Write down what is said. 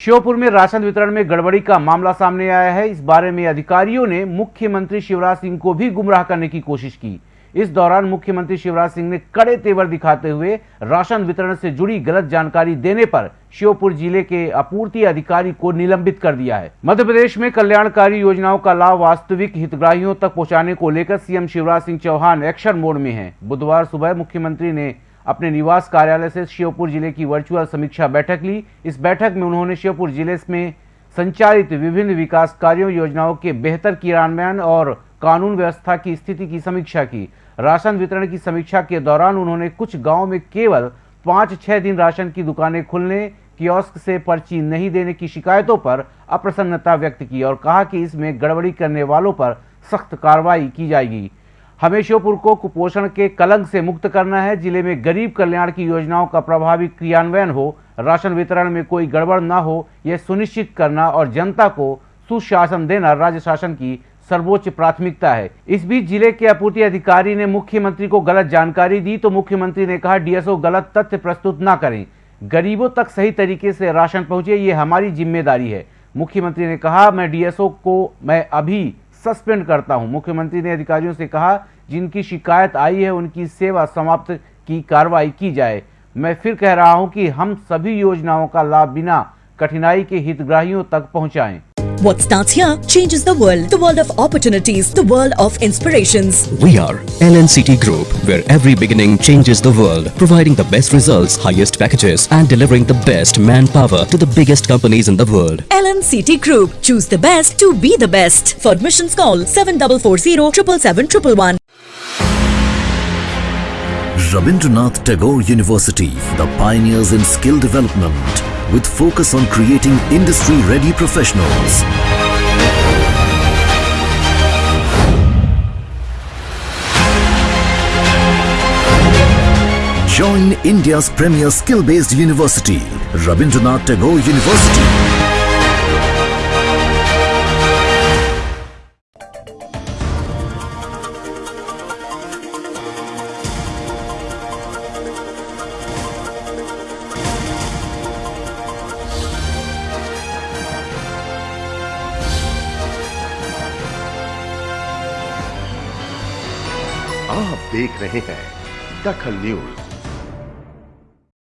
श्योपुर में राशन वितरण में गड़बड़ी का मामला सामने आया है। इस बारे में अधिकारियों ने मुख्यमंत्री शिवराज सिंह को भी गुमराह करने की कोशिश की। इस दौरान मुख्यमंत्री शिवराज सिंह ने कड़े तेवर दिखाते हुए राशन वितरण से जुड़ी गलत जानकारी देने पर श्योपुर ज़िले के आपूर्ति अधिकारी को निलंबित कर दिया है। मध्य प्रदेश में कल्याणकारी योजनाओं का लाभ वास्तविक हितग्राहियों तक पहुँचाने को लेकर CM Shivraj Singh Chouhan action mode में हैं। बुधवार सुबह मुख्यमंत्री ने अपने निवास कार्यालय से श्योपुर ज़िले की वर्चुअल समीक्षा बैठक ली। इस बैठक में उन्होंने श्योपुर ज़िले में संचालित विभिन्न विकास कार्यों, योजनाओं के बेहतर क्रियान्वयन और कानून व्यवस्था की स्थिति की समीक्षा की। राशन वितरण की समीक्षा के दौरान उन्होंने कुछ गाँव में केवल पाँच छह दिन राशन की दुकानें खुलने, कियोस्क से पर्ची नहीं देने की शिकायतों पर अप्रसन्नता व्यक्त की और कहा कि इसमें गड़बड़ी करने वालों पर सख्त कार्रवाई की जाएगी। हमें श्योपुर को कुपोषण के कलंक से मुक्त करना है। ज़िले में गरीब कल्याण की योजनाओं का प्रभावी क्रियान्वयन हो, राशन वितरण में कोई गड़बड़ न हो, यह सुनिश्चित करना और जनता को सुशासन देना राज्य शासन की सर्वोच्च प्राथमिकता है। इस बीच ज़िले के आपूर्ति अधिकारी ने मुख्यमंत्री को गलत जानकारी दी तो मुख्यमंत्री ने कहा, डीएसओ गलत तथ्य प्रस्तुत न करें। गरीबों तक सही तरीके से राशन पहुँचे, ये हमारी ज़िम्मेदारी है। मुख्यमंत्री ने कहा, मैं डीएसओ को, मैं अभी सस्पेंड करता हूँ। मुख्यमंत्री ने अधिकारियों से कहा, जिनकी शिकायत आई है, उनकी सेवा समाप्त की कार्रवाई की जाए। मैं फिर कह रहा हूँ कि हम सभी योजनाओं का लाभ बिना कठिनाई के हितग्राहियों तक पहुंचाएँ। What starts here changes the world. The world of opportunities. The world of inspirations. We are LNCT Group, where every beginning changes the world, providing the best results, highest packages, and delivering the best manpower to the biggest companies in the world. LNCT Group. Choose the best to be the best. For admissions, call 7440 777 Rabindranath Tagore University, the pioneers in skill development, with focus on creating industry-ready professionals. Join India's premier skill-based university, Rabindranath Tagore University. आप देख रहे हैं दखल news.